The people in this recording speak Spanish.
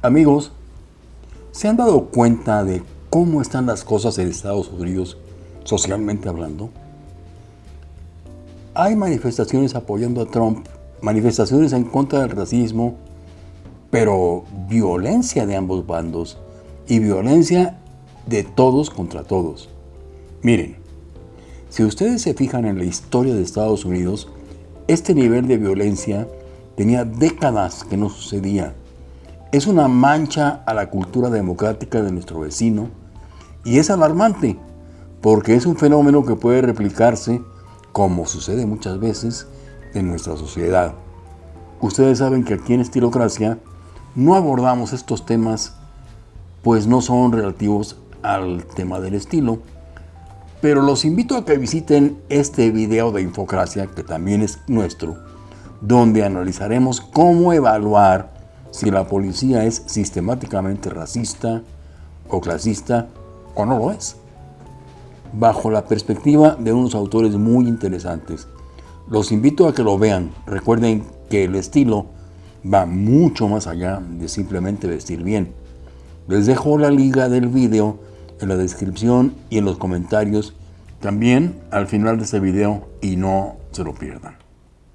Amigos, ¿se han dado cuenta de cómo están las cosas en Estados Unidos socialmente hablando? Hay manifestaciones apoyando a Trump, manifestaciones en contra del racismo, pero violencia de ambos bandos y violencia de todos contra todos. Miren, si ustedes se fijan en la historia de Estados Unidos, este nivel de violencia tenía décadas que no sucedía es una mancha a la cultura democrática de nuestro vecino y es alarmante porque es un fenómeno que puede replicarse, como sucede muchas veces, en nuestra sociedad. Ustedes saben que aquí en Estilocracia no abordamos estos temas pues no son relativos al tema del estilo, pero los invito a que visiten este video de Infocracia, que también es nuestro, donde analizaremos cómo evaluar si la policía es sistemáticamente racista o clasista o no lo es. Bajo la perspectiva de unos autores muy interesantes. Los invito a que lo vean. Recuerden que el estilo va mucho más allá de simplemente vestir bien. Les dejo la liga del video en la descripción y en los comentarios también al final de este video y no se lo pierdan.